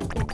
Thank you.